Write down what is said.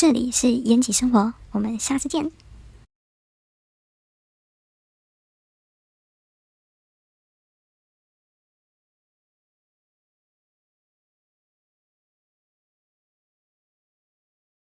这里是延吉生活，我们下次见。